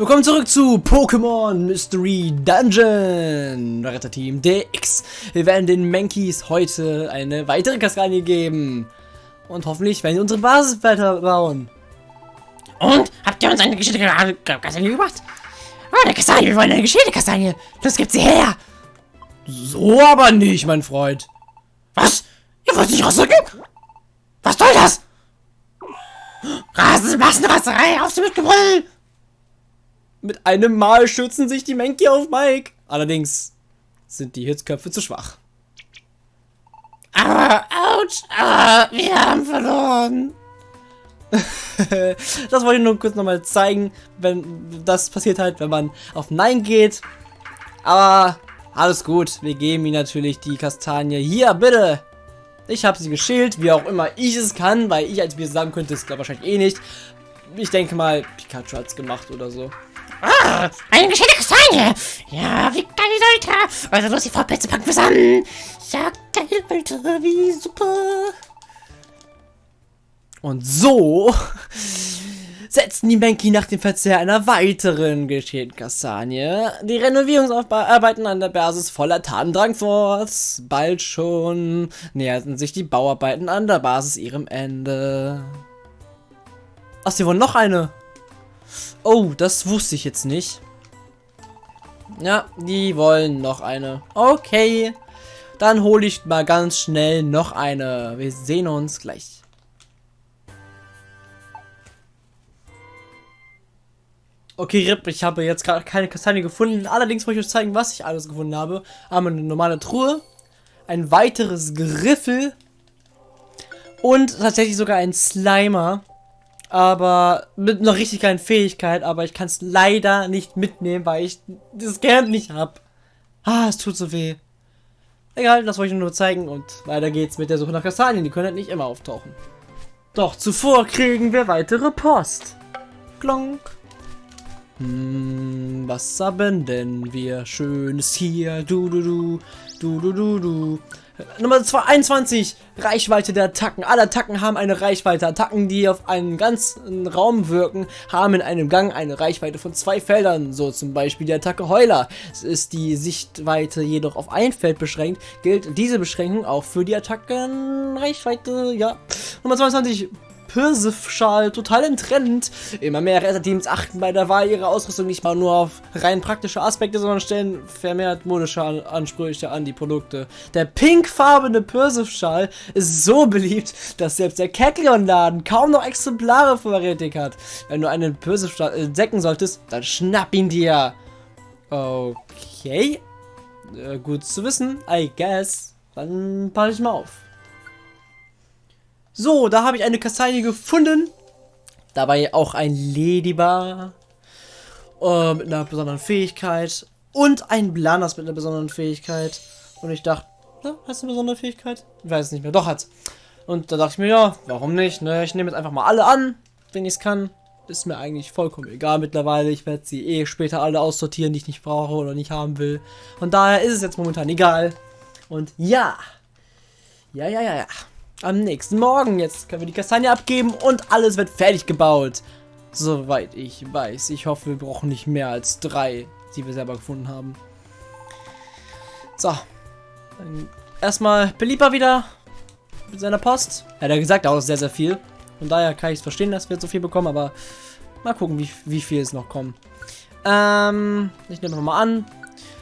Willkommen zurück zu Pokémon Mystery Dungeon, Retterteam DX. Wir werden den Mankeys heute eine weitere Kastanie geben. Und hoffentlich werden wir unsere Basis weiterbauen. Und? Habt ihr uns eine geschickte Kastanie gebracht? Oh, eine Kastanie, wir wollen eine geschickte Kastanie. Los, gibt sie her. So aber nicht, mein Freund. Was? Ihr wollt nicht rausrücken? Was soll das? Rasen, Massenraserei, auf sie mit Gebrüll! Mit einem Mal schützen sich die Menki auf Mike. Allerdings sind die Hitzköpfe zu schwach. Aber, ouch, ah, wir haben verloren. das wollte ich nur kurz nochmal zeigen, wenn das passiert halt, wenn man auf Nein geht. Aber alles gut, wir geben ihm natürlich die Kastanie. Hier, bitte. Ich habe sie geschält, wie auch immer ich es kann, weil ich als wir sagen könnte, es glaube wahrscheinlich eh nicht. Ich denke mal, Pikachu hat es gemacht oder so. Ah, eine geschenkte Kastanie. Ja, wie geil, Alter. Also los, die Vorplätze packen wir an. Ja, geil, Alter, wie super. Und so setzen die Menki nach dem Verzehr einer weiteren geschälten Kastanie die Renovierungsarbeiten an der Basis voller Tatendrang fort. Bald schon näherten sich die Bauarbeiten an der Basis ihrem Ende. Ach, sie wollen noch eine. Oh, das wusste ich jetzt nicht. Ja, die wollen noch eine. Okay. Dann hole ich mal ganz schnell noch eine. Wir sehen uns gleich. Okay, Rip, ich habe jetzt gerade keine Kastanie gefunden. Allerdings wollte ich euch zeigen, was ich alles gefunden habe. Einmal eine normale Truhe, ein weiteres Griffel und tatsächlich sogar ein Slimer aber mit einer richtig geilen Fähigkeit, aber ich kann es leider nicht mitnehmen, weil ich das Geld nicht habe. Ah, es tut so weh. Egal, das wollte ich nur zeigen und weiter geht's mit der Suche nach Kastanien. Die können halt nicht immer auftauchen. Doch zuvor kriegen wir weitere Post. Klonk. Hm, was haben denn wir Schönes hier? Du, du, du, du, du, du, du. Nummer 21, Reichweite der Attacken. Alle Attacken haben eine Reichweite. Attacken, die auf einen ganzen Raum wirken, haben in einem Gang eine Reichweite von zwei Feldern. So zum Beispiel die Attacke Heuler. Ist die Sichtweite jedoch auf ein Feld beschränkt, gilt diese Beschränkung auch für die Attacken Reichweite, ja. Nummer 22, Pirsif-Schal total im. Immer mehr Retterteams achten bei der Wahl ihrer Ausrüstung nicht mal nur auf rein praktische Aspekte, sondern stellen vermehrt modische Ansprüche an die Produkte. Der pinkfarbene Pirsif-Schal ist so beliebt, dass selbst der Kekleon-Laden kaum noch Exemplare vorrätig hat. Wenn du einen Pirsif-Schal entdecken solltest, dann schnapp ihn dir. Okay. Äh, gut zu wissen, I guess. Dann passe ich mal auf. So, da habe ich eine Kastanie gefunden. Dabei auch ein Ladybar. Äh, mit einer besonderen Fähigkeit. Und ein Blanas mit einer besonderen Fähigkeit. Und ich dachte, na, hast du eine besondere Fähigkeit? Ich weiß es nicht mehr. Doch, hat's. Und da dachte ich mir, ja, warum nicht? Ne? Ich nehme jetzt einfach mal alle an, wenn ich es kann. Ist mir eigentlich vollkommen egal mittlerweile. Ich werde sie eh später alle aussortieren, die ich nicht brauche oder nicht haben will. Und daher ist es jetzt momentan egal. Und ja. Ja, ja, ja, ja am nächsten Morgen. Jetzt können wir die Kastanie abgeben und alles wird fertig gebaut. Soweit ich weiß. Ich hoffe, wir brauchen nicht mehr als drei, die wir selber gefunden haben. So. Erstmal Belieber wieder mit seiner Post. Er hat ja gesagt, auch sehr, sehr viel. Von daher kann ich es verstehen, dass wir so viel bekommen, aber mal gucken, wie, wie viel es noch kommen. Ähm, ich nehme nochmal an.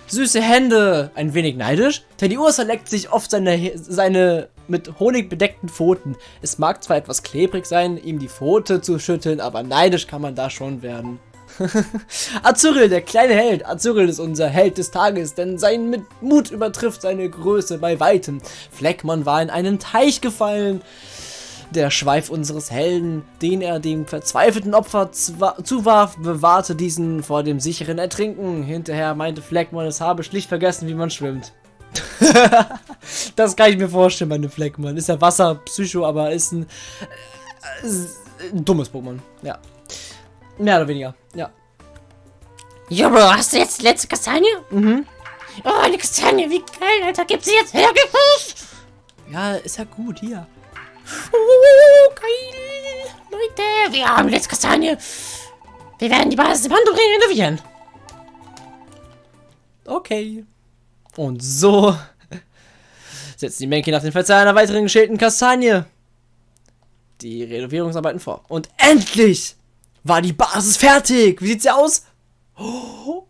Süße Hände. Ein wenig neidisch. Teddy Ursa leckt sich oft seine, seine mit Honig bedeckten Pfoten. Es mag zwar etwas klebrig sein, ihm die Pfote zu schütteln, aber neidisch kann man da schon werden. Azuril, der kleine Held. Azuril ist unser Held des Tages, denn sein Mut übertrifft seine Größe bei weitem. Fleckmann war in einen Teich gefallen. Der Schweif unseres Helden, den er dem verzweifelten Opfer zuwarf, bewahrte diesen vor dem sicheren Ertrinken. Hinterher meinte Fleckmann, es habe schlicht vergessen, wie man schwimmt. das kann ich mir vorstellen, meine Fleckmann. Ist ja Wasserpsycho, aber ist ein, äh, ein dummes Pokémon. Ja. Mehr oder weniger, ja. Jubel, hast du jetzt die letzte Kastanie? Mhm. Oh, eine Kastanie, wie geil, Alter. Gib sie jetzt her, Ja, ist ja gut, hier. Oh, geil. Leute, wir haben die letzte Kastanie. Wir werden die Basis im Handumdrehen renovieren. Okay. Und so setzt die Menke nach dem Verzehr einer weiteren geschälten Kastanie die Renovierungsarbeiten vor. Und endlich war die Basis fertig. Wie sieht sie aus?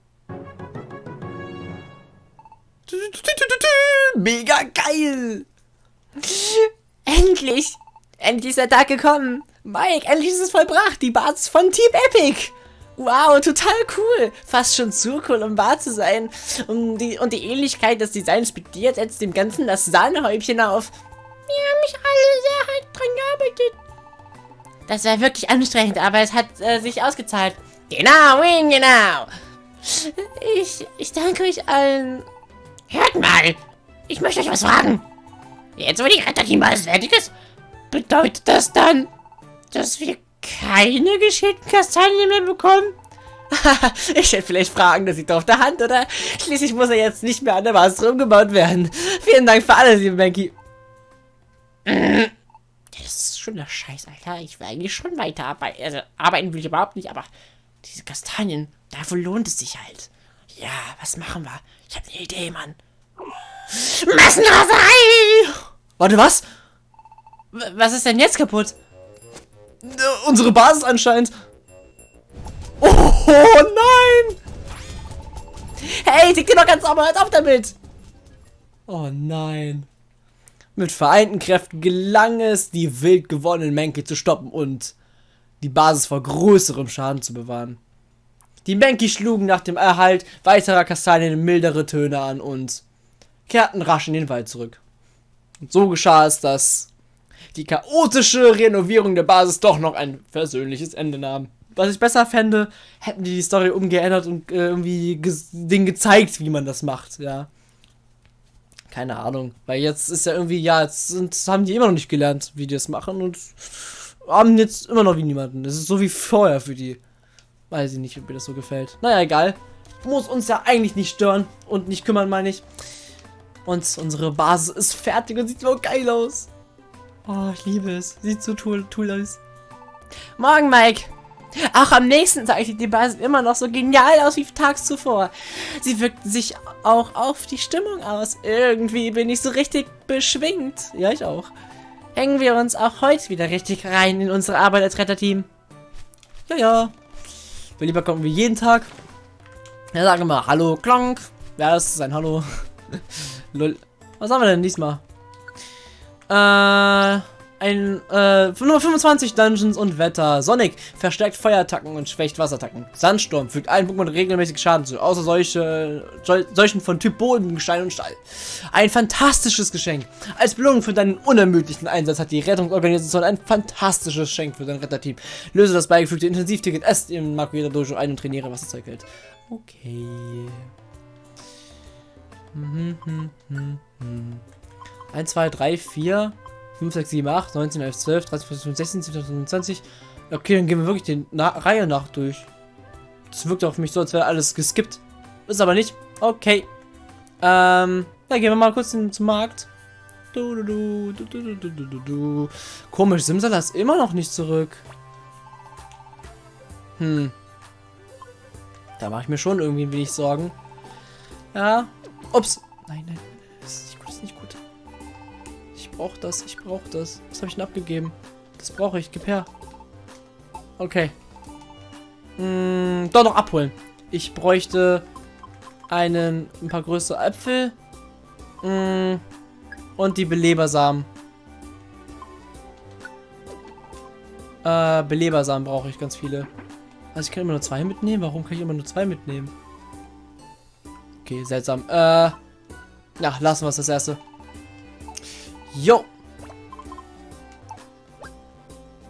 Mega geil! Endlich! Endlich ist der Tag gekommen! Mike, endlich ist es vollbracht! Die Basis von Team Epic! Wow, total cool! Fast schon zu cool, um wahr zu sein. Und die, und die Ähnlichkeit des Designs spediert setzt dem Ganzen das Sahnehäubchen auf. Wir haben mich alle sehr hart dran gearbeitet. Das war wirklich anstrengend, aber es hat äh, sich ausgezahlt. Genau, Win, genau. Ich, ich danke euch allen. Hört mal, ich möchte euch was fragen. Jetzt, wo die Retterteambasis fertig ist, bedeutet das dann, dass wir keine geschickten Kastanien mehr bekommen? ich hätte vielleicht Fragen, das liegt auf der Hand, oder? Schließlich muss er jetzt nicht mehr an der Basis rumgebaut werden. Vielen Dank für alles, liebe Banky. Das ist schon der Scheiß, Alter. Ich will eigentlich schon weiterarbeiten. Also, arbeiten will ich überhaupt nicht, aber diese Kastanien, dafür lohnt es sich halt. Ja, was machen wir? Ich habe eine Idee, Mann. Massenraserei! Warte, was? W was ist denn jetzt kaputt? Äh, unsere Basis anscheinend. Oh, nein! Hey, tick dir doch ganz sauber, hört auf damit! Oh nein. Mit vereinten Kräften gelang es, die wild gewonnenen Menki zu stoppen und die Basis vor größerem Schaden zu bewahren. Die Menki schlugen nach dem Erhalt weiterer Kastanien mildere Töne an und kehrten rasch in den Wald zurück. Und so geschah es, dass die chaotische Renovierung der Basis doch noch ein versöhnliches Ende nahm. Was ich besser fände, hätten die die Story umgeändert und äh, irgendwie ge denen gezeigt, wie man das macht, ja. Keine Ahnung. Weil jetzt ist ja irgendwie, ja, jetzt sind, haben die immer noch nicht gelernt, wie die das machen und haben jetzt immer noch wie niemanden. Das ist so wie vorher für die. Weiß ich nicht, ob mir das so gefällt. Naja, egal. Muss uns ja eigentlich nicht stören und nicht kümmern, meine ich. Und unsere Basis ist fertig und sieht so geil aus. Oh, ich liebe es. Sieht so toll, toll aus. Morgen, Mike. Auch am nächsten Tag sieht die Basis immer noch so genial aus wie tags zuvor. Sie wirkt sich auch auf die Stimmung aus. Irgendwie bin ich so richtig beschwingt. Ja, ich auch. Hängen wir uns auch heute wieder richtig rein in unsere Arbeit als Retterteam. Ja, ja. Wir lieber kommen wir jeden Tag. Ja, sagen wir mal Hallo, Klonk. Ja, das ist ein Hallo. Lol. Was haben wir denn diesmal? Äh, ein, äh, nur 25 Dungeons und Wetter. Sonic verstärkt Feuerattacken und schwächt Wasserattacken. Sandsturm fügt allen Pokémon regelmäßig Schaden zu, außer solche, solchen von Typ Boden, Gestein und Stahl. Ein fantastisches Geschenk. Als Belohnung für deinen unermüdlichen Einsatz hat die Rettungsorganisation ein fantastisches Geschenk für dein Retterteam. Löse das beigefügte Intensivticket erst im Makueda Dojo ein und trainiere, was das Zeug hält. Okay. 1, 2, 3, 4, 5, 6, 7, 8, 19, 11, 12, 13, 14, 15, 16, 17, 18, 20. Okay, dann gehen wir wirklich die Na Reihe nach durch. Das wirkt auf mich so, als wäre alles geskippt. Ist aber nicht. Okay. Ähm, dann gehen wir mal kurz in, zum Markt. Du, du, du, du, du, du, du, du. Komisch, Simsala ist immer noch nicht zurück. Hm. Da mache ich mir schon irgendwie ein wenig Sorgen. Ja. Ups. Nein, nein brauche das, ich brauche das. Was habe ich denn abgegeben? Das brauche ich. Gib her. Okay. Hm, doch noch abholen. Ich bräuchte einen, ein paar größere Äpfel. Hm, und die Belebersamen. Äh, Belebersamen brauche ich ganz viele. Also ich kann immer nur zwei mitnehmen. Warum kann ich immer nur zwei mitnehmen? Okay, seltsam. Äh, ja, lassen wir es das erste. Jo.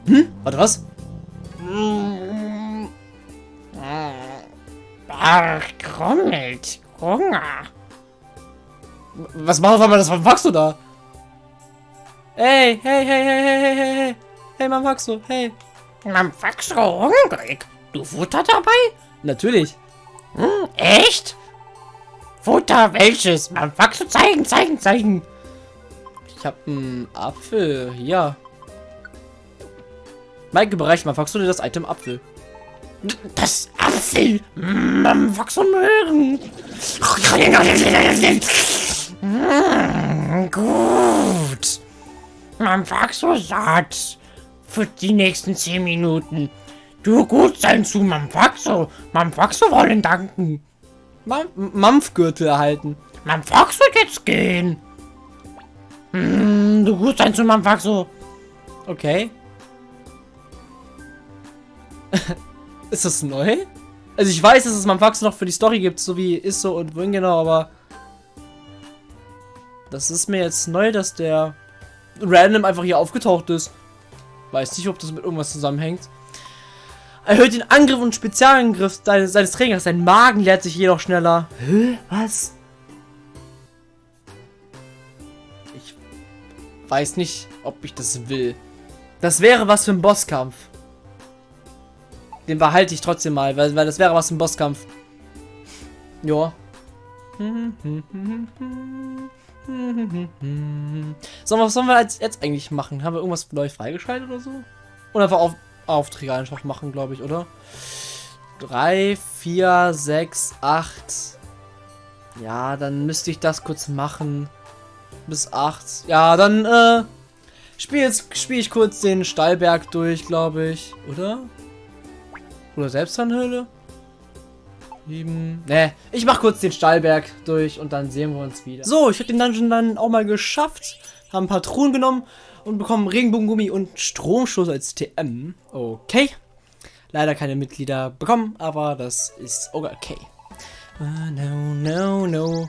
Hm? Warte, was? Ach, grummelt. Hunger. Was machst du, das wachst du da? Hey, hey, hey, hey, hey, hey, hey, hey. Hey, du? Hey. Du hungrig. Du Futter dabei? Natürlich. Hm, echt? Futter welches? Du zeigen, zeigen, zeigen. Ich habe einen Apfel. Ja. Mike, bereich mal, dir das Item Apfel? Das Apfel. Mm, und Möhren. Mm, gut. Man war so satt. Für die nächsten 10 Minuten. Du gut sein zu Mamfaxo. Mamfaxo wollen danken. Mam Mampfgürtel erhalten. Mamfaxo jetzt gehen. Mm, du gut sein zu Mamfaxo. Okay. ist das neu? Also ich weiß, dass es Mampfaxo noch für die Story gibt, so wie Isso und wohin genau, aber... Das ist mir jetzt neu, dass der random einfach hier aufgetaucht ist. Weiß nicht, ob das mit irgendwas zusammenhängt. Erhöht den Angriff und Spezialangriff seines, seines Trägers. Sein Magen leert sich jedoch schneller. Hä? Was? Weiß nicht, ob ich das will. Das wäre was für ein Bosskampf. Den behalte ich trotzdem mal, weil, weil das wäre was für ein Bosskampf. Joa. So, was sollen wir jetzt eigentlich machen? Haben wir irgendwas neu freigeschaltet oder so? Oder einfach auf, Aufträge einfach machen, glaube ich, oder? 3, 4, 6, 8. Ja, dann müsste ich das kurz machen. Bis 8. Ja, dann, äh, spiele jetzt ich kurz den Stallberg durch, glaube ich, oder? Oder Selbstanhöhle? 7. Ne, ich mach kurz den Stallberg durch und dann sehen wir uns wieder. So, ich habe den Dungeon dann auch mal geschafft. Haben ein paar Truhen genommen und bekommen Regenbogengummi und Stromstoß als TM. Okay. Leider keine Mitglieder bekommen, aber das ist okay. Uh, no, no, no.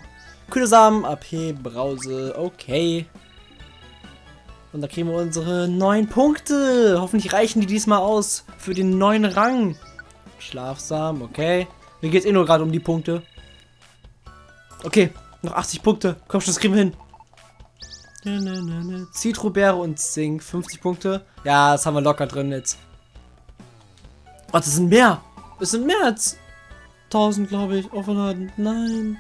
Kühle Samen, AP, Brause, okay. Und da kriegen wir unsere neun Punkte. Hoffentlich reichen die diesmal aus für den neuen Rang. Schlafsam, okay. Mir geht es eh nur gerade um die Punkte. Okay, noch 80 Punkte. Komm schon, das kriegen wir hin. Zitrobeere und Zink, 50 Punkte. Ja, das haben wir locker drin jetzt. Oh, das sind mehr. Es sind mehr als 1000, glaube ich. Offenladen. Nein.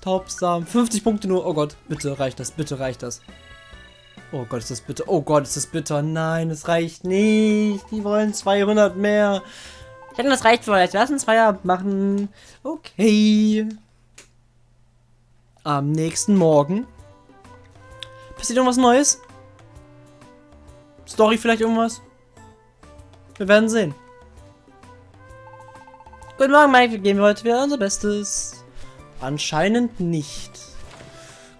Taubsamen. 50 Punkte nur. Oh Gott, bitte reicht das. Bitte reicht das. Oh Gott, ist das bitter. Oh Gott, ist das bitter. Nein, es reicht nicht. Die wollen 200 mehr. Ich denke, das reicht euch. Lass uns Feierabend machen. Okay. Am nächsten Morgen. Passiert irgendwas Neues? Story vielleicht irgendwas? Wir werden sehen. Guten Morgen, Mike. Wir geben heute wieder unser Bestes. Anscheinend nicht.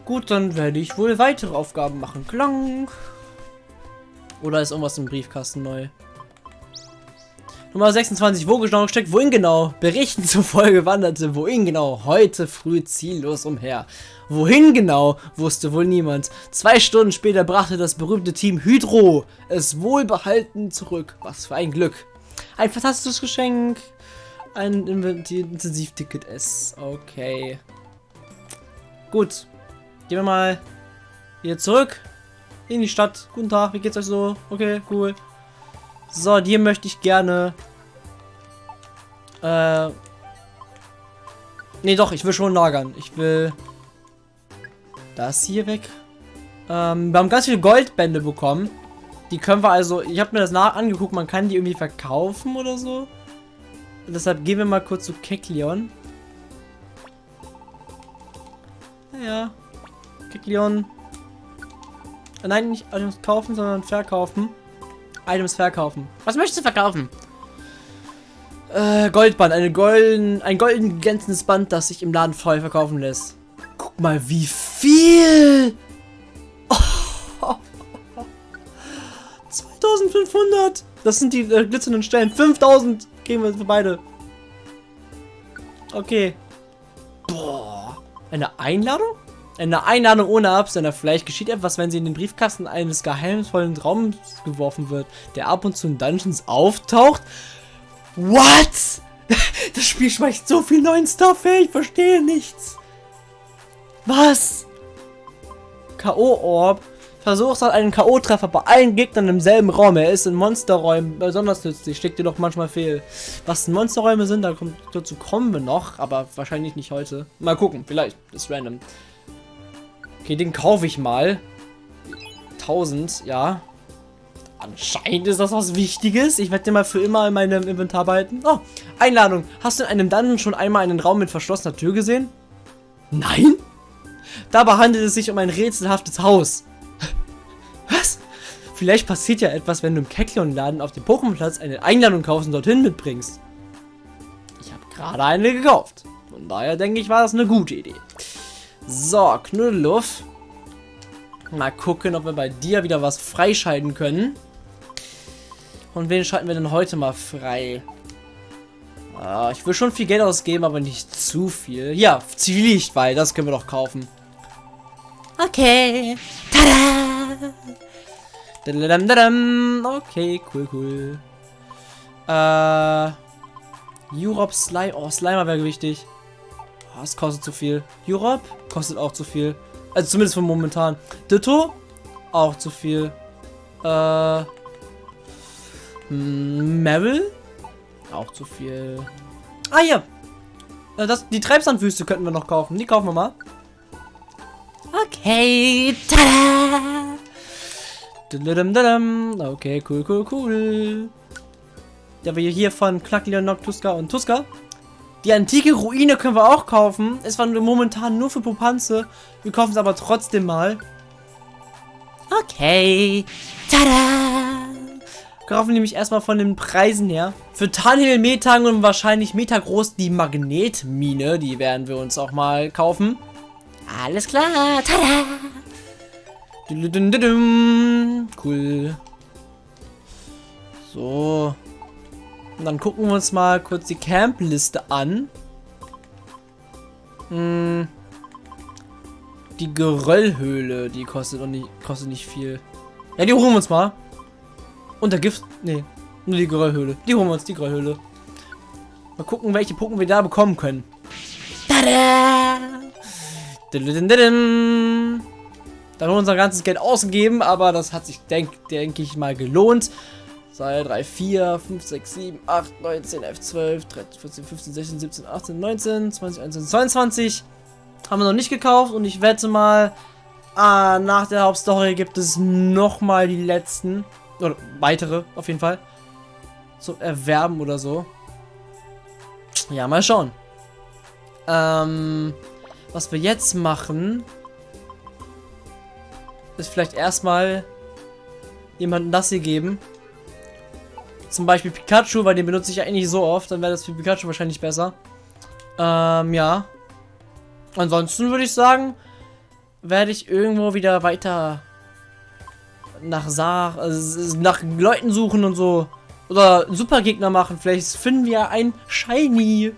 Gut, dann werde ich wohl weitere Aufgaben machen. Klang. Oder ist irgendwas im Briefkasten neu? Nummer 26, wo genau steckt, wohin genau? Berichten zufolge wanderte wohin genau heute früh ziellos umher. Wohin genau, wusste wohl niemand. Zwei Stunden später brachte das berühmte Team Hydro es wohlbehalten zurück. Was für ein Glück. Ein fantastisches Geschenk. Ein Intensivticket S. Okay. Gut. Gehen wir mal hier zurück in die Stadt. Guten Tag, wie geht's euch so? Okay, cool. So, dir möchte ich gerne... Äh... Nee, doch, ich will schon lagern. Ich will... Das hier weg. Ähm, wir haben ganz viele Goldbände bekommen. Die können wir also... Ich habe mir das nach angeguckt, man kann die irgendwie verkaufen oder so. Deshalb gehen wir mal kurz zu Kekleon. Ja. Kekleon. Nein, nicht Items kaufen, sondern verkaufen. Items verkaufen. Was möchtest du verkaufen? Äh, Goldband. Eine golden, ein golden glänzendes Band, das sich im Laden voll verkaufen lässt. Guck mal, wie viel! Oh. 2500! Das sind die äh, glitzernden Stellen. 5000 kriegen wir für beide. Okay. Boah. Eine Einladung? Eine Einladung ohne Absender. Vielleicht geschieht etwas, wenn sie in den Briefkasten eines geheimnisvollen Raums geworfen wird, der ab und zu in Dungeons auftaucht. What? Das Spiel schmeißt so viel neuen Stuff her, ich verstehe nichts. Was? K.O.-Orb. Versucht hat einen K.O.-Treffer bei allen Gegnern im selben Raum. Er ist in Monsterräumen besonders nützlich. Steckt dir doch manchmal fehl. Was Monsterräume sind, da kommt, dazu kommen wir noch, aber wahrscheinlich nicht heute. Mal gucken, vielleicht. Das ist random. Okay, den kaufe ich mal. 1000, ja. Anscheinend ist das was Wichtiges. Ich werde den mal für immer in meinem Inventar behalten. Oh, Einladung. Hast du in einem Dungeon schon einmal einen Raum mit verschlossener Tür gesehen? Nein? Dabei handelt es sich um ein rätselhaftes Haus. Vielleicht passiert ja etwas, wenn du im Kekleon-Laden auf dem Pokémon-Platz eine Einladung kaufst und dorthin mitbringst. Ich habe gerade eine gekauft. Von daher denke ich, war das eine gute Idee. So, Knuddeluff. Mal gucken, ob wir bei dir wieder was freischalten können. Und wen schalten wir denn heute mal frei? Ah, ich will schon viel Geld ausgeben, aber nicht zu viel. Ja, Zivilichtball, das können wir doch kaufen. Okay. Tada! Okay, cool, cool. Äh. Europe Slime. Oh, Slimer wäre wichtig. Oh, das kostet zu viel. Europe kostet auch zu viel. Also zumindest von momentan. Ditto auch zu viel. Äh. Meryl? Auch zu viel. Ah, ja. Äh, das, die Treibsandwüste könnten wir noch kaufen. Die kaufen wir mal. Okay. Tada! Okay, cool, cool, cool. Da wir hier von Knackleon, Tuska und Tuska. Die antike Ruine können wir auch kaufen. Es war momentan nur für Popanze. Wir kaufen es aber trotzdem mal. Okay. Tada! Kaufen nämlich erstmal von den Preisen her. Für Tanhil, Metang und wahrscheinlich Metagroß die Magnetmine. Die werden wir uns auch mal kaufen. Alles klar. Tada! Cool. So. Und dann gucken wir uns mal kurz die Campliste an. Hm. Die Geröllhöhle, die kostet, nicht, kostet nicht viel. Ja, die holen wir uns mal. Und der Gift. Nee, nur die Geröllhöhle. Die holen wir uns, die Geröllhöhle. Mal gucken, welche Pokémon wir da bekommen können. Tada! Dann haben wir unser ganzes Geld ausgegeben, aber das hat sich, denke denk ich mal, gelohnt. 2, 3, 4, 5, 6, 7, 8, 9, 10, 11, 12, 13, 14, 15, 16, 17, 18, 19, 20, 21, 22. Haben wir noch nicht gekauft und ich wette mal, ah, nach der Hauptstory gibt es nochmal die letzten. Oder weitere, auf jeden Fall. Zum Erwerben oder so. Ja, mal schauen. Ähm, was wir jetzt machen, ist vielleicht erstmal jemanden das hier geben. Zum Beispiel Pikachu, weil den benutze ich ja eigentlich so oft. Dann wäre das für Pikachu wahrscheinlich besser. Ähm, ja. Ansonsten würde ich sagen, werde ich irgendwo wieder weiter nach Saar, also nach Leuten suchen und so. Oder Supergegner machen. Vielleicht finden wir ein Shiny.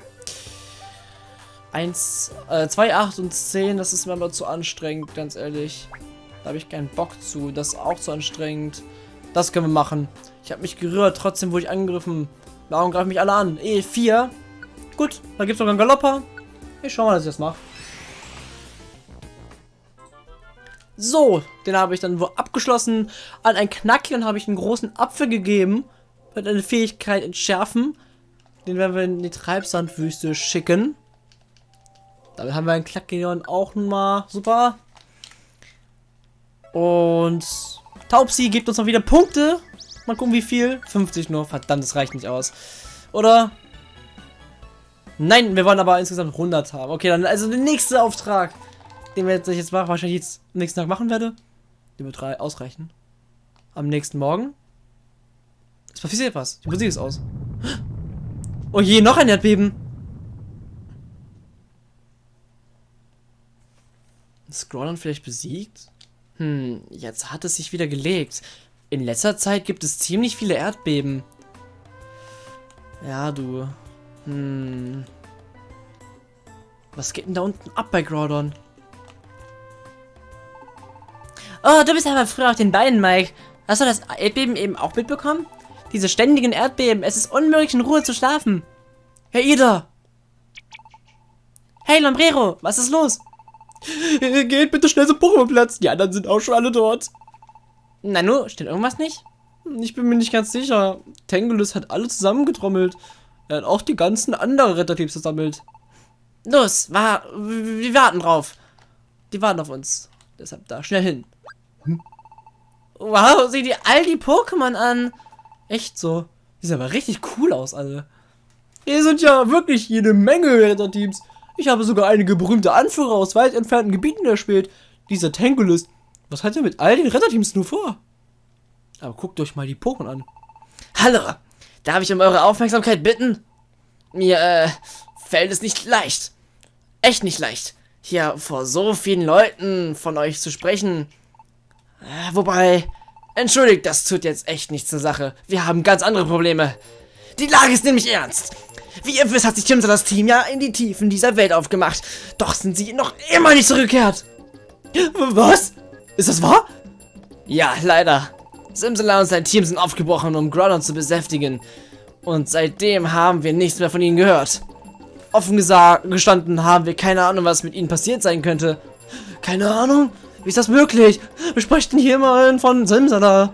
1, äh, 2, 8 und 10, das ist mir aber zu anstrengend, ganz ehrlich. Da habe ich keinen Bock zu. Das ist auch zu anstrengend. Das können wir machen. Ich habe mich gerührt, trotzdem wurde ich angegriffen. Warum greifen mich alle an? E4. Gut, da gibt es sogar einen Galopper. Ich schau mal, dass ich das mache. So, den habe ich dann wo abgeschlossen. An ein Knackchen habe ich einen großen Apfel gegeben. Mit einer Fähigkeit entschärfen. Den werden wir in die Treibsandwüste schicken. Damit haben wir einen Knackion auch mal. Super. Und Taubsi gibt uns noch wieder Punkte. Mal gucken, wie viel. 50 nur. Verdammt, das reicht nicht aus. Oder? Nein, wir wollen aber insgesamt 100 haben. Okay, dann also der nächste Auftrag, den wir jetzt, jetzt machen, wahrscheinlich jetzt am nächsten Tag machen werde. Die wird drei ausreichen. Am nächsten Morgen. Es passiert was. Die Musik ist aus. Oh je, noch ein Erdbeben. Scrollern vielleicht besiegt? Hm, jetzt hat es sich wieder gelegt. In letzter Zeit gibt es ziemlich viele Erdbeben. Ja, du. Hm. Was geht denn da unten ab bei Groudon? Oh, du bist aber früher auf den Beinen, Mike. Hast du das Erdbeben eben auch mitbekommen? Diese ständigen Erdbeben. Es ist unmöglich, in Ruhe zu schlafen. Hey, Ida! Hey, Lombrero, was ist los? Geht bitte schnell zum Pokémon-Platz. Die anderen sind auch schon alle dort. Nanu, steht irgendwas nicht? Ich bin mir nicht ganz sicher. Tengulus hat alle zusammengetrommelt. Er hat auch die ganzen anderen Retterteams versammelt. Los, war, wir warten drauf. Die warten auf uns. Deshalb da, schnell hin. Hm? Wow, sieh dir all die Pokémon an. Echt so. Die sehen aber richtig cool aus, alle. Hier sind ja wirklich jede Menge Retterteams. Ich habe sogar einige berühmte Anführer aus weit entfernten Gebieten erspielt. Dieser Tankulist. Was hat er mit all den Retterteams nur vor? Aber guckt euch mal die Pokémon an. Hallo, darf ich um eure Aufmerksamkeit bitten? Mir, äh, fällt es nicht leicht. Echt nicht leicht, hier vor so vielen Leuten von euch zu sprechen. Äh, wobei, entschuldigt, das tut jetzt echt nichts zur Sache. Wir haben ganz andere Probleme. Die Lage ist nämlich ernst. Wie ihr wisst, hat sich Timsa das Team ja in die Tiefen dieser Welt aufgemacht. Doch sind sie noch immer nicht zurückgekehrt. Was? Ist das wahr? Ja, leider. Simsala und sein Team sind aufgebrochen, um Groudon zu besäftigen. Und seitdem haben wir nichts mehr von ihnen gehört. Offen gestanden haben wir keine Ahnung, was mit ihnen passiert sein könnte. Keine Ahnung? Wie ist das möglich? Wir sprechen hier immerhin von Simsala.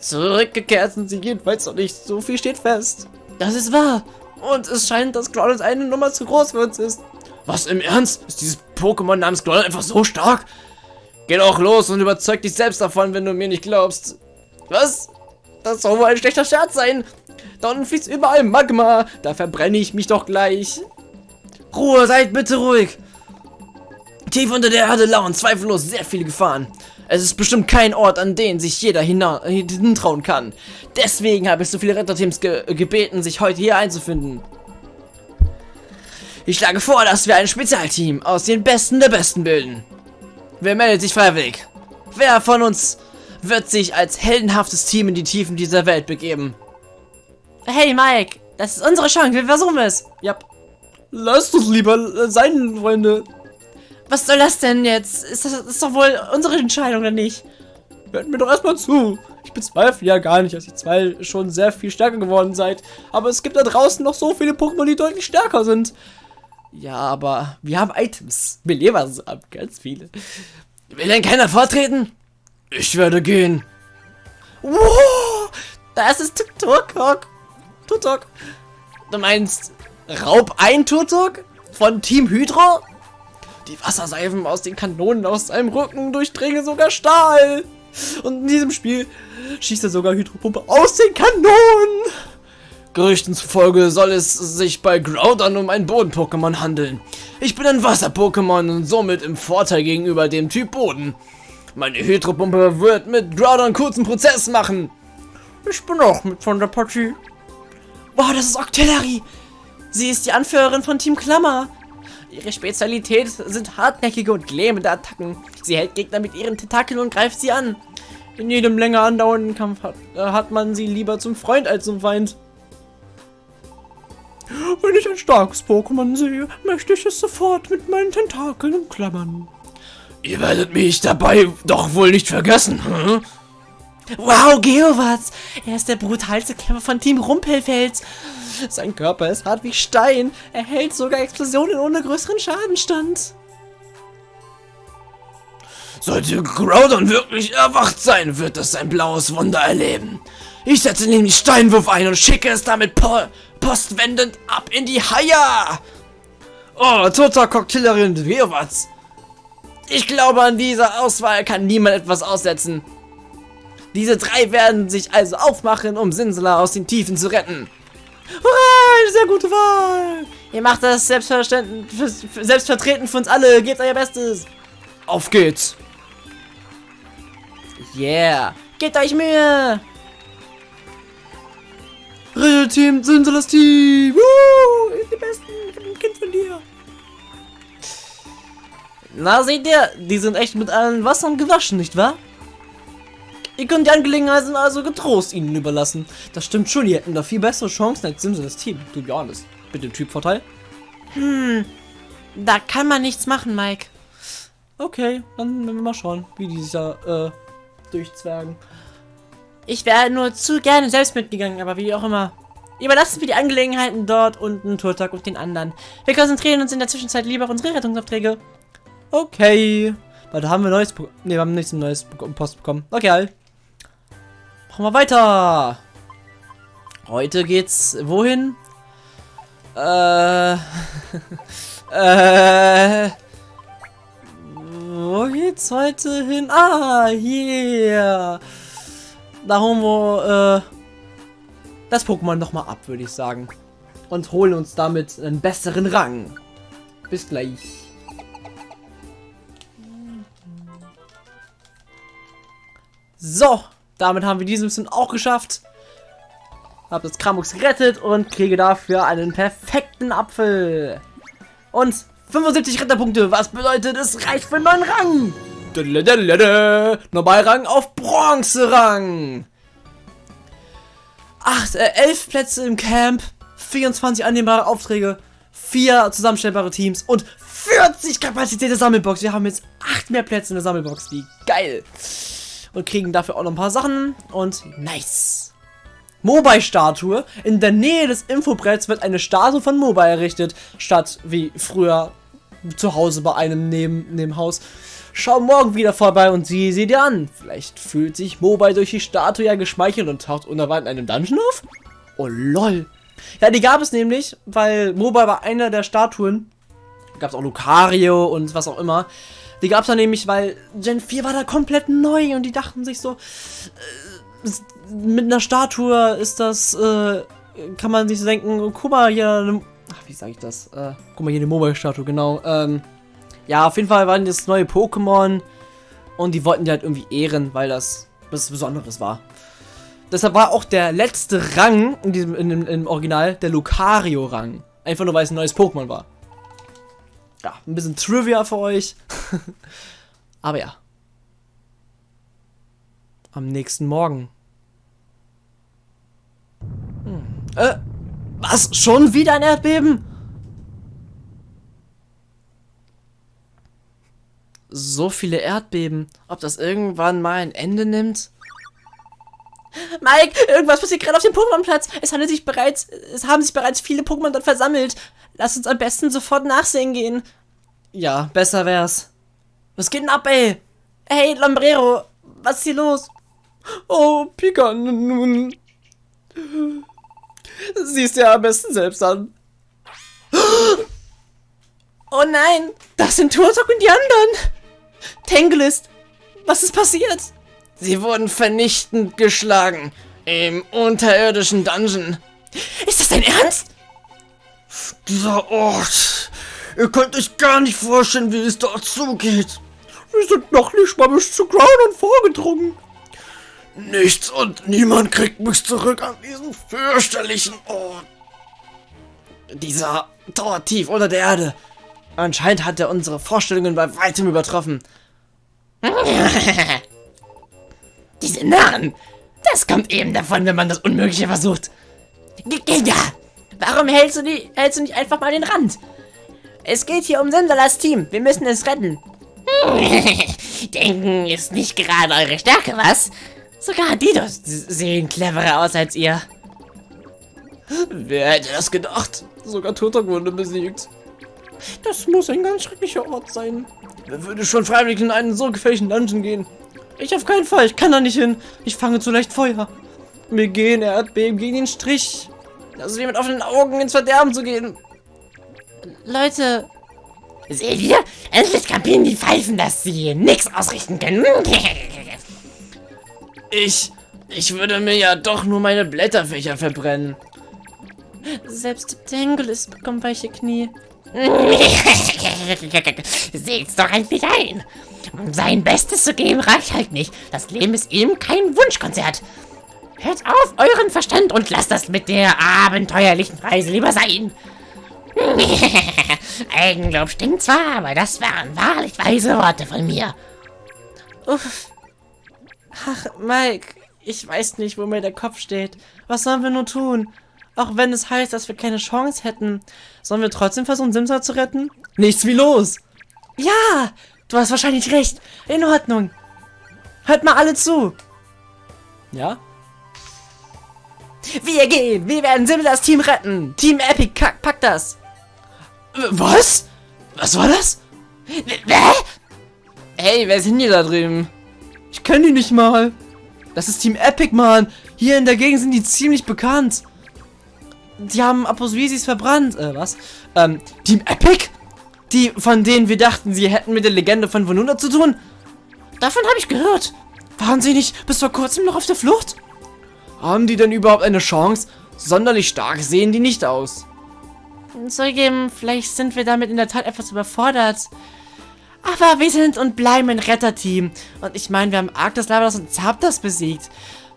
Zurückgekehrt sind sie jedenfalls noch nicht. So viel steht fest. Das ist wahr. Und es scheint, dass Groudon eine Nummer zu groß für uns ist. Was, im Ernst? Ist dieses Pokémon namens Groudon einfach so stark? Geh doch los und überzeug dich selbst davon, wenn du mir nicht glaubst. Was? Das soll wohl ein schlechter Scherz sein. Da unten fließt überall Magma. Da verbrenne ich mich doch gleich. Ruhe, seid bitte ruhig. Tief unter der Erde lauern zweifellos sehr viele Gefahren. Es ist bestimmt kein Ort, an den sich jeder hintrauen kann. Deswegen habe ich so viele Retterteams ge gebeten, sich heute hier einzufinden. Ich schlage vor, dass wir ein Spezialteam aus den Besten der Besten bilden. Wer meldet sich freiwillig? Wer von uns wird sich als heldenhaftes Team in die Tiefen dieser Welt begeben? Hey Mike, das ist unsere Chance, wir versuchen es. Ja. Lasst uns lieber sein, Freunde. Was soll das denn jetzt? Ist das, das ist doch wohl unsere Entscheidung, oder nicht? Hört mir doch erstmal zu. Ich bezweifle ja gar nicht, dass ihr zwei schon sehr viel stärker geworden seid. Aber es gibt da draußen noch so viele Pokémon, die deutlich stärker sind. Ja, aber wir haben Items. Beleber haben ganz viele. Will denn keiner vortreten? Ich werde gehen. Wow, das ist Tutok. Tutok. Du meinst Raub ein Tutok? Von Team Hydro? Die Wasserseifen aus den Kanonen aus seinem Rücken durchdringen sogar Stahl. Und in diesem Spiel schießt er sogar Hydropumpe aus den Kanonen. Gerüchten zufolge soll es sich bei Groudon um ein Boden-Pokémon handeln. Ich bin ein Wasser-Pokémon und somit im Vorteil gegenüber dem Typ Boden. Meine Hydropumpe wird mit Groudon kurzen Prozess machen. Ich bin auch mit von der Partie. Wow, das ist Octillery. Sie ist die Anführerin von Team Klammer. Ihre Spezialität sind hartnäckige und lähmende Attacken. Sie hält Gegner mit ihren Tentakeln und greift sie an. In jedem länger andauernden Kampf hat, äh, hat man sie lieber zum Freund als zum Feind. Wenn ich ein starkes Pokémon sehe, möchte ich es sofort mit meinen Tentakeln umklammern. Ihr werdet mich dabei doch wohl nicht vergessen, hm? Wow, Geowatz! Er ist der brutalste Kämpfer von Team Rumpelfels. Sein Körper ist hart wie Stein. Er hält sogar Explosionen ohne größeren Schadenstand. Sollte Groudon wirklich erwacht sein, wird es sein blaues Wunder erleben. Ich setze nämlich Steinwurf ein und schicke es damit po postwendend ab in die Haie. Oh, toter Cocktaillerin Geowatz. Ich glaube, an dieser Auswahl kann niemand etwas aussetzen. Diese drei werden sich also aufmachen, um Sinsela aus den Tiefen zu retten. Hurra, eine sehr gute Wahl. Ihr macht das selbstverständlich, selbstvertretend für uns alle. Gebt euer Bestes. Auf geht's. Yeah. Gebt euch Mühe. Team, Sinselas Team. Woo, die Besten. Ich bin ein Kind von dir. Na, seht ihr, die sind echt mit allen Wassern gewaschen, nicht wahr? Ihr könnt die Angelegenheiten also getrost ihnen überlassen. Das stimmt schon, die hätten da viel bessere Chancen als Simpsons Team. To be honest. Mit dem Typvorteil. Hm, da kann man nichts machen, Mike. Okay, dann werden wir mal schauen, wie die sich da äh, durchzwergen. Ich wäre nur zu gerne selbst mitgegangen, aber wie auch immer. Überlassen wir die Angelegenheiten dort unten, Turtak und den anderen. Wir konzentrieren uns in der Zwischenzeit lieber auf unsere Rettungsaufträge. Okay. Weil da haben wir neues... Ne, wir haben nichts neues Post bekommen. Okay, halt. Machen wir weiter. Heute geht's wohin? Äh. äh. wo geht's heute hin? Ah, hier. Da holen wir äh, das Pokémon nochmal ab, würde ich sagen. Und holen uns damit einen besseren Rang. Bis gleich. So, damit haben wir diese Mission auch geschafft. Hab das Kramux gerettet und kriege dafür einen perfekten Apfel. Und 75 Ritterpunkte, was bedeutet, es reicht für einen neuen Rang. Normalrang auf Bronzerang. Acht, äh, elf Plätze im Camp, 24 annehmbare Aufträge, vier zusammenstellbare Teams und 40 Kapazität der Sammelbox. Wir haben jetzt acht mehr Plätze in der Sammelbox. Wie geil. Und kriegen dafür auch noch ein paar Sachen. Und nice. Mobile-Statue. In der Nähe des Infobretts wird eine Statue von Mobile errichtet, statt wie früher zu Hause bei einem neben, neben Haus. Schau morgen wieder vorbei und sieh sie dir an. Vielleicht fühlt sich Mobile durch die Statue ja geschmeichelt und taucht unerwartet in einem Dungeon auf? Oh lol. Ja, die gab es nämlich, weil Mobile war einer der Statuen. Gab es auch Lucario und was auch immer. Die gab es dann nämlich, weil Gen 4 war da komplett neu und die dachten sich so, äh, mit einer Statue ist das, äh, kann man sich denken, guck mal hier, eine, ach, wie sage ich das? Äh, guck mal hier eine Mobile-Statue, genau. Ähm, ja, auf jeden Fall waren das neue Pokémon und die wollten die halt irgendwie ehren, weil das was Besonderes war. Deshalb war auch der letzte Rang in diesem in dem, im Original der Lucario-Rang. Einfach nur, weil es ein neues Pokémon war. Ja, ein bisschen Trivia für euch. Aber ja. Am nächsten Morgen. Hm. Äh, was? Schon wieder ein Erdbeben? So viele Erdbeben. Ob das irgendwann mal ein Ende nimmt? Mike, irgendwas passiert gerade auf dem Pokémon-Platz. Es handelt sich bereits, es haben sich bereits viele Pokémon dort versammelt. Lass uns am besten sofort nachsehen gehen. Ja, besser wär's. Was geht denn ab, ey? Hey, Lombrero, was ist hier los? Oh, Pika, nun. Siehst ja am besten selbst an. Oh nein, das sind Turtok und die anderen. Tanglist, was ist passiert? Sie wurden vernichtend geschlagen im unterirdischen Dungeon. Ist das dein Ernst? Dieser Ort. Ihr könnt euch gar nicht vorstellen, wie es dort zugeht. Wir sind noch nicht mal bis zu Groundon vorgedrungen. Nichts und niemand kriegt mich zurück an diesen fürchterlichen Ort. Dieser Tor tief unter der Erde. Anscheinend hat er unsere Vorstellungen bei weitem übertroffen. Diese Narren! Das kommt eben davon, wenn man das Unmögliche versucht. Giga! Warum hältst du, die, hältst du nicht einfach mal den Rand? Es geht hier um Sensalas Team. Wir müssen es retten. Denken ist nicht gerade eure Stärke, was? Sogar Didos sehen cleverer aus als ihr. Wer hätte das gedacht? Sogar Turtok wurde besiegt. Das muss ein ganz schrecklicher Ort sein. Wer würde schon freiwillig in einen so gefährlichen Dungeon gehen? Ich auf keinen Fall, ich kann da nicht hin. Ich fange zu leicht Feuer. Mir gehen Erdbeben gegen den Strich. Ist wie mit offenen Augen ins Verderben zu gehen. Leute. Seht ihr? Endlich kapieren die Pfeifen, dass sie nichts ausrichten können. ich... Ich würde mir ja doch nur meine Blätterfächer verbrennen. Selbst Tanglist bekommt weiche Knie. Seht's doch endlich ein. Sein Bestes zu geben reicht halt nicht. Das Leben ist ihm kein Wunschkonzert. Hört auf euren Verstand und lasst das mit der abenteuerlichen Reise lieber sein. Eigenlob stinkt zwar, aber das waren wahrlich weise Worte von mir. Uff. Ach, Mike, ich weiß nicht, wo mir der Kopf steht. Was sollen wir nur tun? Auch wenn es heißt, dass wir keine Chance hätten. Sollen wir trotzdem versuchen, Simsa zu retten? Nichts wie los! Ja, du hast wahrscheinlich recht. In Ordnung. Hört mal alle zu. Ja? Wir gehen. Wir werden Simsas Team retten. Team Epic packt das. Was? Was war das? Wer? Hey, wer sind die da drüben? Ich kenne die nicht mal. Das ist Team Epic, Mann. Hier in der Gegend sind die ziemlich bekannt. Die haben Aposvisis verbrannt. Äh, was? Ähm, Team Epic? Die, von denen wir dachten, sie hätten mit der Legende von Vonunda zu tun? Davon habe ich gehört. Waren sie nicht bis vor kurzem noch auf der Flucht? Haben die denn überhaupt eine Chance? Sonderlich stark sehen die nicht aus. Zugegeben, vielleicht sind wir damit in der Tat etwas überfordert. Aber wir sind und bleiben ein Retterteam. Und ich meine, wir haben Arctos, Lavados und Zapdos besiegt.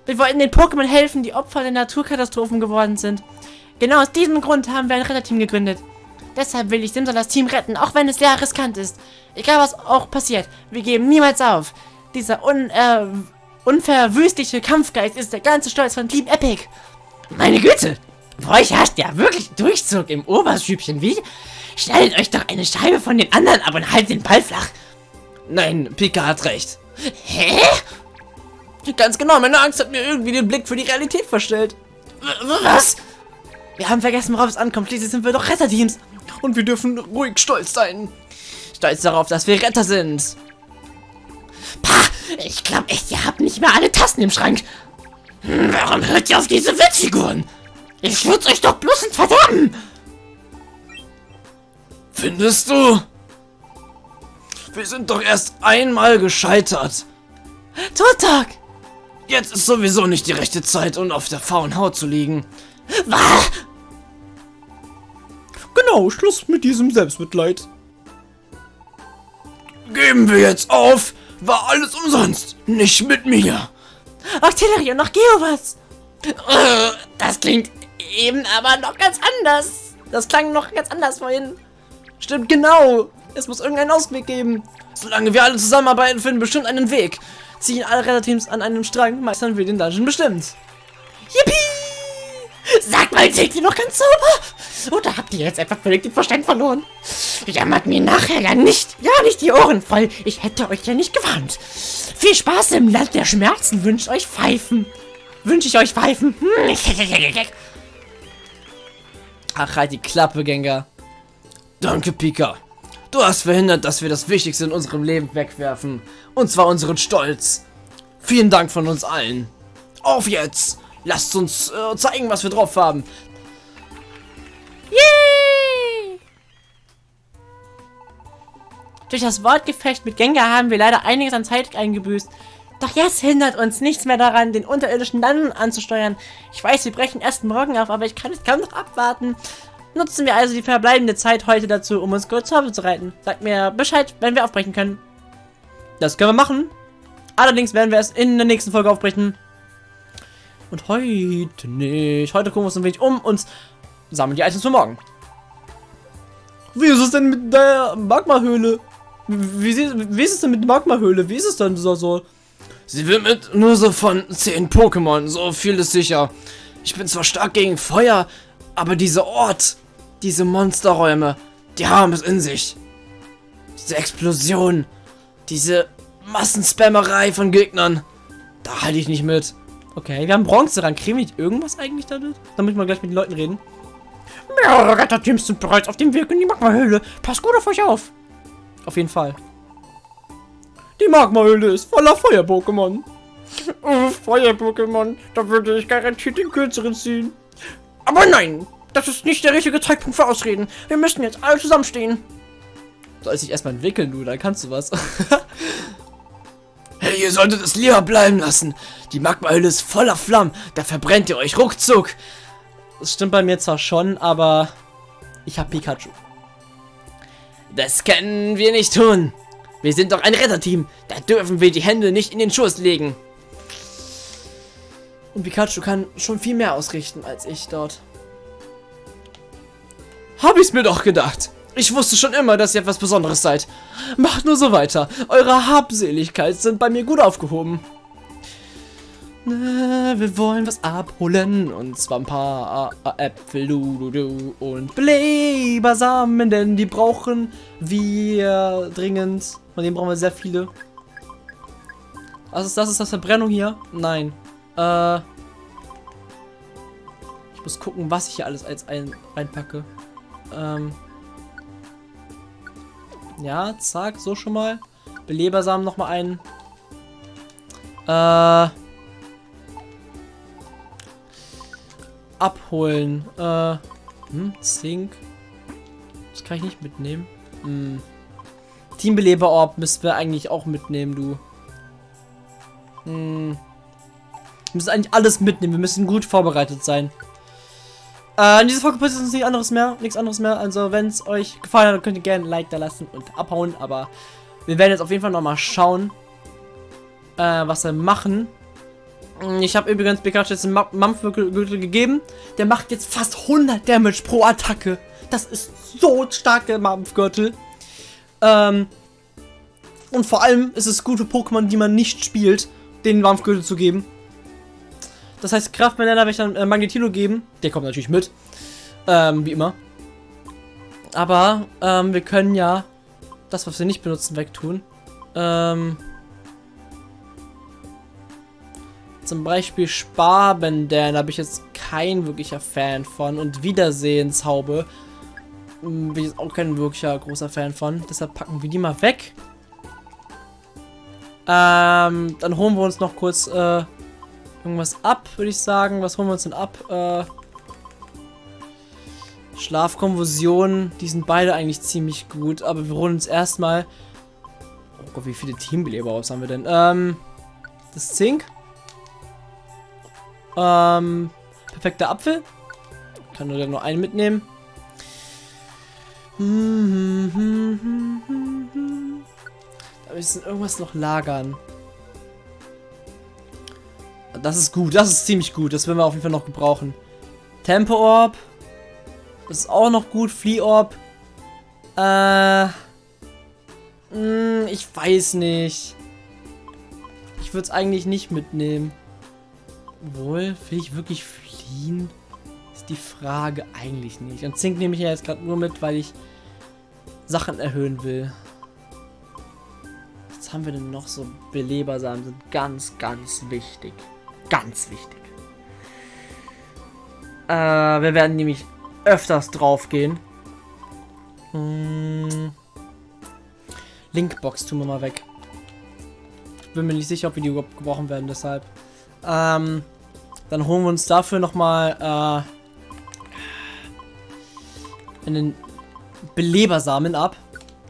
Wir wollten den Pokémon helfen, die Opfer der Naturkatastrophen geworden sind. Genau aus diesem Grund haben wir ein Retterteam gegründet. Deshalb will ich Simsol das Team retten, auch wenn es sehr riskant ist. Egal was auch passiert, wir geben niemals auf. Dieser un, äh, unverwüstliche Kampfgeist ist der ganze Stolz von Team Epic. Meine Güte, bei euch herrscht ja wirklich Durchzug im Oberstübchen, wie? Schneidet euch doch eine Scheibe von den anderen ab und haltet den Ball flach. Nein, Pika hat recht. Hä? Ganz genau, meine Angst hat mir irgendwie den Blick für die Realität verstellt. Was? Wir haben vergessen, worauf es ankommt. Schließlich sind wir doch Retterteams. Und wir dürfen ruhig stolz sein. Stolz darauf, dass wir Retter sind. Pah, ich glaube echt, ihr habt nicht mehr alle Tassen im Schrank. Hm, warum hört ihr auf diese Witzfiguren? Ich würde euch doch bloß ins Verderben. Findest du? Wir sind doch erst einmal gescheitert. Totak! Jetzt ist sowieso nicht die rechte Zeit, um auf der faulen Haut zu liegen. Was? Genau, Schluss mit diesem Selbstmitleid. Geben wir jetzt auf. War alles umsonst. Nicht mit mir. Artillerie und noch Geovas. Äh, Das klingt eben aber noch ganz anders. Das klang noch ganz anders vorhin. Stimmt genau. Es muss irgendeinen Ausweg geben. Solange wir alle zusammenarbeiten, finden wir bestimmt einen Weg. Ziehen alle Retterteams an einem Strang, meistern wir den Dungeon bestimmt. Yippie! Sag mal, seht ihr noch ganz sauber? Oder habt ihr jetzt einfach völlig den Verstand verloren? Jammert mir nachher ja nicht, ja nicht die Ohren voll. Ich hätte euch ja nicht gewarnt. Viel Spaß im Land der Schmerzen wünscht euch Pfeifen. Wünsche ich euch Pfeifen. Hm. Ach, halt die Klappe, Gengar. Danke, Pika. Du hast verhindert, dass wir das Wichtigste in unserem Leben wegwerfen. Und zwar unseren Stolz. Vielen Dank von uns allen. Auf jetzt! Lasst uns äh, zeigen, was wir drauf haben. Yay! Durch das Wortgefecht mit Gengar haben wir leider einiges an Zeit eingebüßt. Doch jetzt hindert uns nichts mehr daran, den unterirdischen Dungeon anzusteuern. Ich weiß, wir brechen erst morgen auf, aber ich kann es kaum noch abwarten. Nutzen wir also die verbleibende Zeit heute dazu, um uns kurz vorzubereiten. Sagt mir Bescheid, wenn wir aufbrechen können. Das können wir machen. Allerdings werden wir es in der nächsten Folge aufbrechen. Und heute nicht. Heute gucken wir uns ein wenig um und sammeln die Items für morgen. Wie ist es denn mit der Magmahöhle? Wie, wie, wie ist es denn mit der Magmahöhle? Wie ist es denn so? so? Sie wird mit nur so von 10 Pokémon, so viel ist sicher. Ich bin zwar stark gegen Feuer, aber dieser Ort, diese Monsterräume, die haben es in sich. Diese Explosion, diese Massenspammerei von Gegnern, da halte ich nicht mit. Okay, wir haben Bronze dran. Kriegen wir nicht irgendwas eigentlich damit? Damit wir gleich mit den Leuten reden. Mehrere Retterteams sind bereits auf dem Weg in die Magmahöhle. Passt gut auf euch auf. Auf jeden Fall. Die Magmahöhle ist voller Feuer-Pokémon. Oh, Feuer-Pokémon, da würde ich garantiert den kürzeren ziehen. Aber nein, das ist nicht der richtige Zeitpunkt für Ausreden. Wir müssen jetzt alle zusammenstehen. Soll sich erstmal entwickeln, du, dann kannst du was. hey, ihr solltet es lieber bleiben lassen. Die Magmahöhle ist voller Flammen, da verbrennt ihr euch ruckzuck. Das stimmt bei mir zwar schon, aber ich habe Pikachu. Das können wir nicht tun. Wir sind doch ein Retterteam. Da dürfen wir die Hände nicht in den Schoß legen. Und Pikachu kann schon viel mehr ausrichten als ich dort. Hab ich's mir doch gedacht. Ich wusste schon immer, dass ihr etwas Besonderes seid. Macht nur so weiter. Eure Habseligkeit sind bei mir gut aufgehoben. Na, wir wollen was abholen. Und zwar ein paar äh, Äpfel, du, du, und Belebersamen, denn die brauchen wir dringend. Von denen brauchen wir sehr viele. Was ist das? Ist das Verbrennung hier? Nein. Äh. Ich muss gucken, was ich hier alles als ein reinpacke. Ähm. Ja, zack, so schon mal. Belebersamen nochmal einen. Äh. Abholen. Äh. Hm, Zink. Das kann ich nicht mitnehmen. Hm. Teambeleber-Orb müssen wir eigentlich auch mitnehmen, du. Hm. Wir müssen eigentlich alles mitnehmen. Wir müssen gut vorbereitet sein. Äh, in dieser Folge passiert uns nichts anderes mehr. Nichts anderes mehr. Also, wenn es euch gefallen hat, könnt ihr gerne ein Like da lassen und abhauen. Aber wir werden jetzt auf jeden Fall nochmal schauen, äh, was wir machen. Ich habe übrigens Pikachu jetzt einen Mampfgürtel gegeben. Der macht jetzt fast 100 Damage pro Attacke. Das ist so stark, der Mampfgürtel. Ähm, und vor allem ist es gut für Pokémon, die man nicht spielt, den Mampfgürtel zu geben. Das heißt, Kraftbanana werde ich dann äh, Magnetilo geben. Der kommt natürlich mit. Ähm, wie immer. Aber ähm, wir können ja das, was wir nicht benutzen, wegtun. Ähm, zum Beispiel Sparbandana habe ich jetzt kein wirklicher Fan von. Und Wiedersehenshaube hm, bin ich auch kein wirklicher großer Fan von. Deshalb packen wir die mal weg. Ähm, dann holen wir uns noch kurz äh, irgendwas ab, würde ich sagen. Was holen wir uns denn ab? Äh, Schlafkonversionen, die sind beide eigentlich ziemlich gut, aber wir holen uns erstmal. Oh Gott, wie viele Teambeleber aus haben wir denn? Ähm, das Zink. Ähm, perfekter Apfel. Kann nur noch einen mitnehmen. Da müssen irgendwas noch lagern. Das ist gut, das ist ziemlich gut. Das werden wir auf jeden Fall noch gebrauchen. Tempo Orb. Das ist auch noch gut. Flea Orb. Äh. Mh, hm, ich weiß nicht. Ich würde es eigentlich nicht mitnehmen. Wohl, will ich wirklich fliehen? Ist die Frage eigentlich nicht. Und Zink nehme ich ja jetzt gerade nur mit, weil ich Sachen erhöhen will. Was haben wir denn noch so? Belebersamen sind ganz, ganz wichtig. Ganz wichtig. Äh, wir werden nämlich öfters drauf gehen. Hm. Linkbox tun wir mal weg. Bin mir nicht sicher, ob wir die überhaupt gebrochen werden, deshalb. Ähm, dann holen wir uns dafür nochmal äh, einen Belebersamen ab.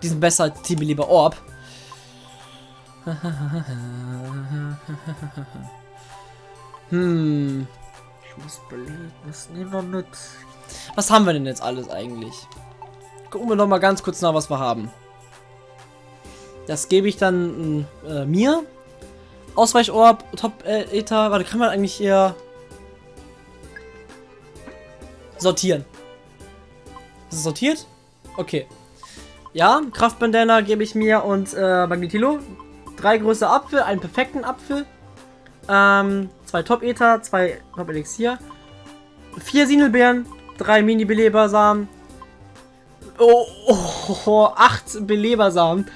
Die sind besser als die Beleber Orb. hm. Ich muss belegen, was nehmen wir mit? Was haben wir denn jetzt alles eigentlich? Gucken wir noch mal ganz kurz nach, was wir haben. Das gebe ich dann äh, mir. Ausweichorb, Top äh. Warte, kann man eigentlich eher sortieren? Ist es sortiert? Okay. Ja, Kraftbandana gebe ich mir und äh, Magnetilo. Drei große Apfel, einen perfekten Apfel. Ähm, zwei Top-Ether, zwei Top-Elixier. Vier Sinelbeeren, drei Mini-Belebersamen. Oh, oh, oh, acht Belebersamen.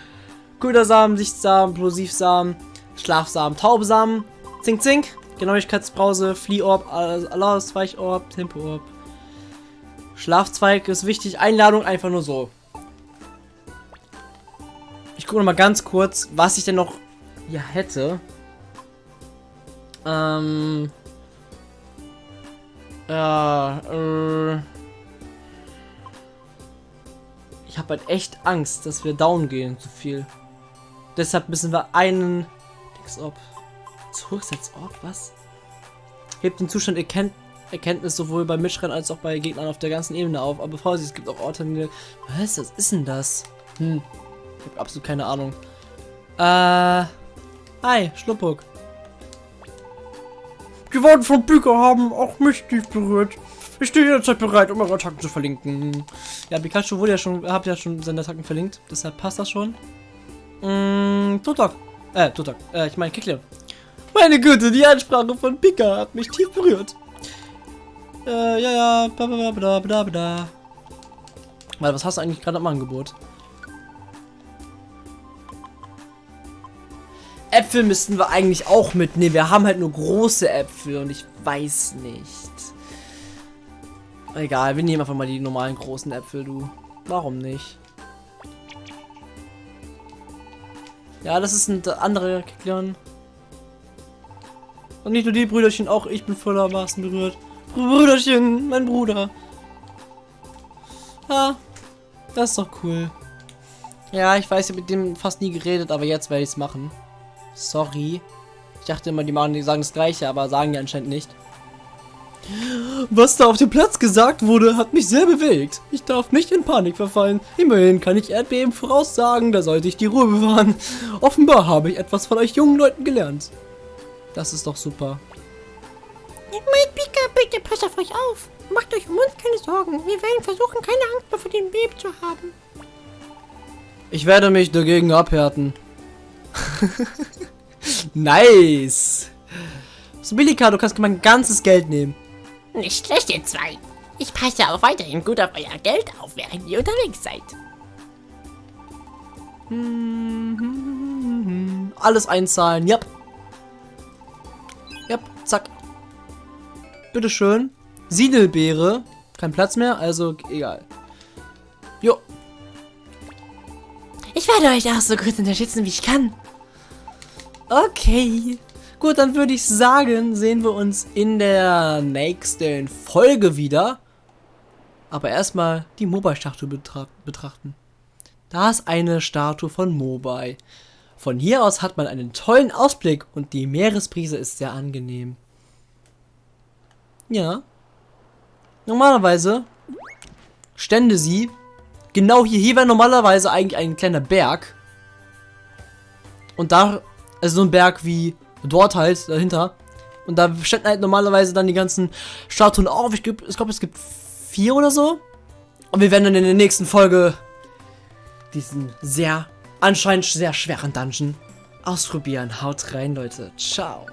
Ködersamen, Sichtsamen, Plosivsamen, Schlafsamen, Taubesamen, Zink Zink, Genauigkeitsbrause, Fliehorb, Tempoorb. Schlafzweig ist wichtig, Einladung einfach nur so. Ich gucke noch mal ganz kurz, was ich denn noch hier hätte. Ähm. Ja, äh. Ich habe halt echt Angst, dass wir down gehen zu viel. Deshalb müssen wir einen Dings-Orb. Zurücksetz-Orb, was? Hebt den Zustand Erkennt Erkenntnis sowohl bei Mitschrennen als auch bei Gegnern auf der ganzen Ebene auf. Aber Vorsicht, es gibt auch Orte, die... Was was ist denn das? Hm. Ich habe absolut keine Ahnung. Äh... Hi, Schluppuk. Die Worte von Büker haben auch mich tief berührt. Ich stehe jederzeit bereit, um eure Attacken zu verlinken. Ja, Pikachu wurde ja schon, habt ja schon seine Attacken verlinkt. Deshalb passt das schon. Mm, Tutok. Äh, Tutok. Äh, ich meine Kickler. Meine Güte, die Ansprache von Pika hat mich tief berührt. Äh, ja, ja, bla bla bla bla bla. Weil, was hast du eigentlich gerade am Angebot? Äpfel müssten wir eigentlich auch mitnehmen. Wir haben halt nur große Äpfel und ich weiß nicht. Egal, wir nehmen einfach mal die normalen großen Äpfel, du. Warum nicht? Ja, das ist ein anderer Kekleon. Und nicht nur die Brüderchen, auch ich bin vollermaßen berührt. Brüderchen, mein Bruder. Ja, das ist doch cool. Ja, ich weiß, ich habe mit dem fast nie geredet, aber jetzt werde ich es machen. Sorry. Ich dachte immer, die machen, die sagen das Gleiche, aber sagen die anscheinend nicht. Was da auf dem Platz gesagt wurde, hat mich sehr bewegt. Ich darf nicht in Panik verfallen. Immerhin kann ich Erdbeben voraussagen, da sollte ich die Ruhe bewahren. Offenbar habe ich etwas von euch jungen Leuten gelernt. Das ist doch super. Mike Pika, bitte passt auf euch auf. Macht euch um uns keine Sorgen. Wir werden versuchen, keine Angst mehr vor dem Beben zu haben. Ich werde mich dagegen abhärten. nice. Sobilika, du kannst mein ganzes Geld nehmen. Nicht schlecht, ihr zwei. Ich passe auch weiterhin gut auf euer Geld auf, während ihr unterwegs seid. Alles einzahlen, yep. Yep, zack. Bitteschön. Siedelbeere. Kein Platz mehr, also egal. Ich werde euch auch so gut unterstützen, wie ich kann. Okay. Gut, dann würde ich sagen, sehen wir uns in der nächsten Folge wieder. Aber erstmal die Mobile-Statue betra betrachten. Da ist eine Statue von Mobile. Von hier aus hat man einen tollen Ausblick und die Meeresbrise ist sehr angenehm. Ja. Normalerweise stände sie genau hier. Hier wäre normalerweise eigentlich ein kleiner Berg. Und da, also so ein Berg wie dort halt, dahinter. Und da ständen halt normalerweise dann die ganzen Statuen auf. Ich glaube, glaub, es gibt vier oder so. Und wir werden dann in der nächsten Folge diesen sehr, anscheinend sehr schweren Dungeon ausprobieren. Haut rein, Leute. Ciao.